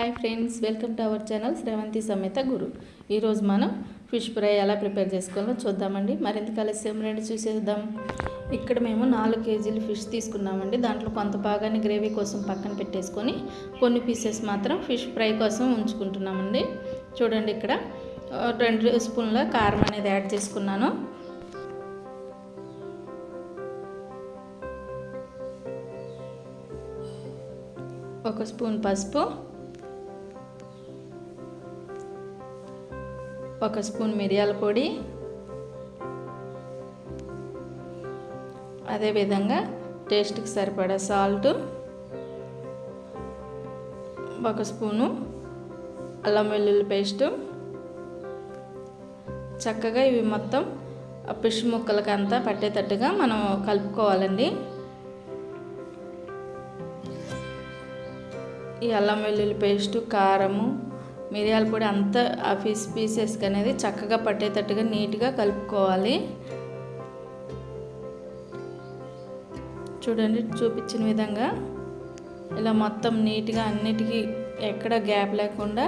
Hi friends welcome to our channel Sravanthi సమేత గురు ఈరోజు మనం ఫిష్ ఫ్రై ఎలా ప్రిపేర్ చేసుకోవాలో చూద్దామండి. మరింత కలిసి రెండు చూసేద్దాం. ఇక్కడ మేము నాలుగు కేజీలు ఫిష్ తీసుకున్నామండి. దాంట్లో కొంత భాగాన్ని గ్రేవీ కోసం పక్కన పెట్టేసుకొని కొన్ని పీసెస్ మాత్రం ఫిష్ ఫ్రై కోసం ఉంచుకుంటున్నామండి. చూడండి ఇక్కడ రెండు స్పూన్ల కారం అనేది యాడ్ చేసుకున్నాను. ఒక స్పూన్ పసుపు ఒక స్పూన్ మిరియాల పొడి. అదేవిధంగా టేస్ట్కి సరిపడా సాల్ట్ ఒక స్పూను అల్లం వెల్లుల్లి పేస్టు. చక్కగా ఇవి మొత్తం ఆ ఫిష్ ముక్కలకి అంతా పట్టేటట్టుగా మనం కలుపుకోవాలండి. ఈ అల్లం వెల్లుల్లి పేస్టు కారము మిరియాల పొడి అంతా ఆ ఫిష్ పీసెస్కి అనేది చక్కగా పట్టేటట్టుగా నీట్గా కలుపుకోవాలి. చూడండి చూపించిన విధంగా ఇలా మొత్తం నీట్గా అన్నిటికీ ఎక్కడ గ్యాప్ లేకుండా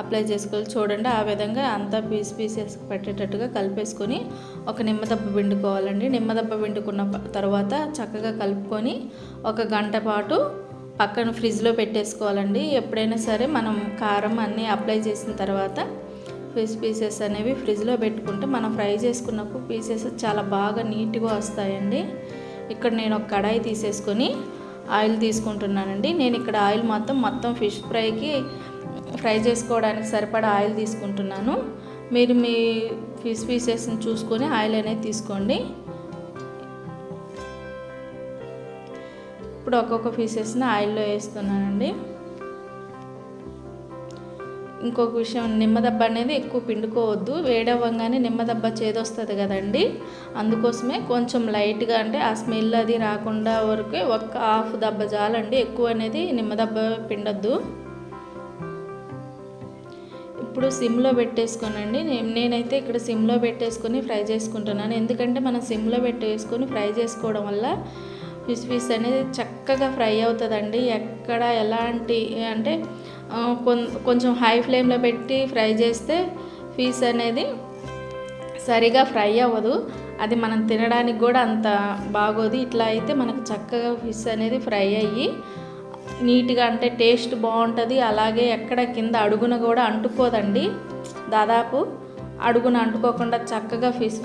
అప్లై చేసుకోవాలి. చూడండి ఆ విధంగా అంతా పీస్ పీసెస్ పెట్టేటట్టుగా కలిపేసుకొని ఒక నిమ్మదప్ప పిండుకోవాలండి. నిమ్మదప్ప పిండుకున్న తర్వాత చక్కగా కలుపుకొని ఒక గంట పాటు పక్కన ఫ్రిడ్జ్లో పెట్టేసుకోవాలండి. ఎప్పుడైనా సరే మనం కారం అన్నీ అప్లై చేసిన తర్వాత ఫిష్ పీసెస్ అనేవి ఫ్రిడ్జ్లో పెట్టుకుంటే మనం ఫ్రై చేసుకున్నప్పుడు పీసెస్ చాలా బాగా నీట్గా వస్తాయండి. ఇక్కడ నేను ఒక కడాయి తీసేసుకొని ఆయిల్ తీసుకుంటున్నానండి. నేను ఇక్కడ ఆయిల్ మొత్తం మొత్తం ఫిష్ ఫ్రైకి ఫ్రై చేసుకోవడానికి సరిపడా ఆయిల్ తీసుకుంటున్నాను. మీరు మీ ఫిష్ పీసెస్ని చూసుకొని ఆయిల్ అనేది తీసుకోండి. ఇప్పుడు ఒక్కొక్క పీసెస్ని ఆయిల్లో వేస్తున్నానండి. ఇంకొక విషయం నిమ్మదబ్బ అనేది ఎక్కువ పిండుకోవద్దు. వేడవ్వగానే నిమ్మదబ్బ చేదొస్తుంది కదండి. అందుకోసమే కొంచెం లైట్గా అంటే ఆ స్మెల్ అది రాకుండా వరకే ఒక హాఫ్ దబ్బ చాలండి. ఎక్కువ అనేది నిమ్మదబ్బ పిండొద్దు. ఇప్పుడు సిమ్లో పెట్టేసుకోనండి. నేనైతే ఇక్కడ సిమ్లో పెట్టేసుకొని ఫ్రై చేసుకుంటున్నాను. ఎందుకంటే మనం సిమ్లో పెట్టేసుకొని ఫ్రై చేసుకోవడం వల్ల ఫిష్ పీస్ అనేది చక్కగా ఫ్రై అవుతుందండి. ఎక్కడ ఎలాంటి అంటే కొం- కొంచెం హై ఫ్లేమ్లో పెట్టి ఫ్రై చేస్తే ఫీస్ అనేది సరిగా ఫ్రై అవ్వదు. అది మనం తినడానికి కూడా అంత బాగోదు. ఇట్లా అయితే మనకు చక్కగా ఫిష్ అనేది ఫ్రై అయ్యి నీట్గా అంటే టేస్ట్ బాగుంటుంది. అలాగే ఎక్కడ కింద అడుగున కూడా అంటుకోదండి. దాదాపు అడుగున అంటుకోకుండా చక్కగా ఫిష్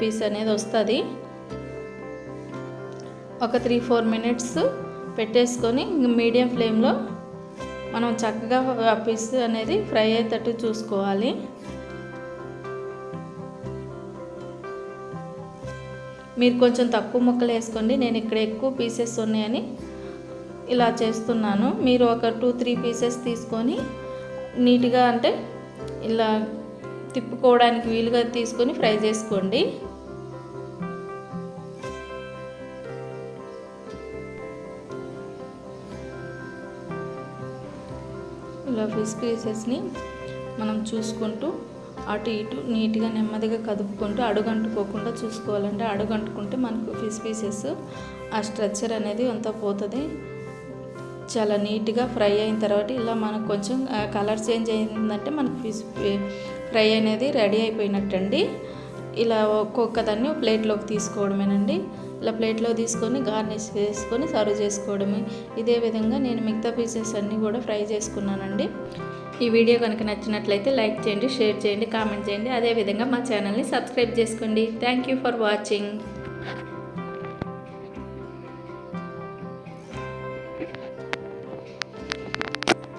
పీస్ అనేది వస్తుంది. ఒక త్రీ ఫోర్ మినిట్స్ పెట్టేసుకొని మీడియం ఫ్లేమ్లో మనం చక్కగా ఆ పీస్ అనేది ఫ్రై అయ్యేటట్టు చూసుకోవాలి. మీరు కొంచెం తక్కువ ముక్కలు వేసుకోండి. నేను ఇక్కడ ఎక్కువ పీసెస్ ఉన్నాయని ఇలా చేస్తున్నాను. మీరు ఒక టూ త్రీ పీసెస్ తీసుకొని నీట్గా అంటే ఇలా తిప్పుకోవడానికి వీలుగా తీసుకొని ఫ్రై చేసుకోండి. ఇలా ఫిష్ పీసెస్ని మనం చూసుకుంటూ అటు ఇటు నీట్గా నెమ్మదిగా కదుపుకుంటూ అడుగంటుకోకుండా చూసుకోవాలంటే అడుగంటుకుంటే మనకు ఫిష్ పీసెస్ ఆ స్ట్రక్చర్ అనేది అంతా పోతుంది. చాలా నీట్గా ఫ్రై అయిన తర్వాత ఇలా మనకు కొంచెం కలర్ చేంజ్ అయిందంటే మనకు ఫిష్ ఫ్రై అనేది రెడీ అయిపోయినట్టండి. ఇలా ఒక్కొక్క దాన్ని ప్లేట్లోకి తీసుకోవడమేనండి. ఇలా ప్లేట్లో తీసుకొని గార్నిష్ చేసుకొని సర్వ్ చేసుకోవడమే. ఇదే విధంగా నేను మిగతా పీసెస్ అన్నీ కూడా ఫ్రై చేసుకున్నానండి. ఈ వీడియో కనుక నచ్చినట్లయితే లైక్ చేయండి షేర్ చేయండి కామెంట్ చేయండి. అదేవిధంగా మా ఛానల్ని సబ్స్క్రైబ్ చేసుకోండి. Thank you for watching.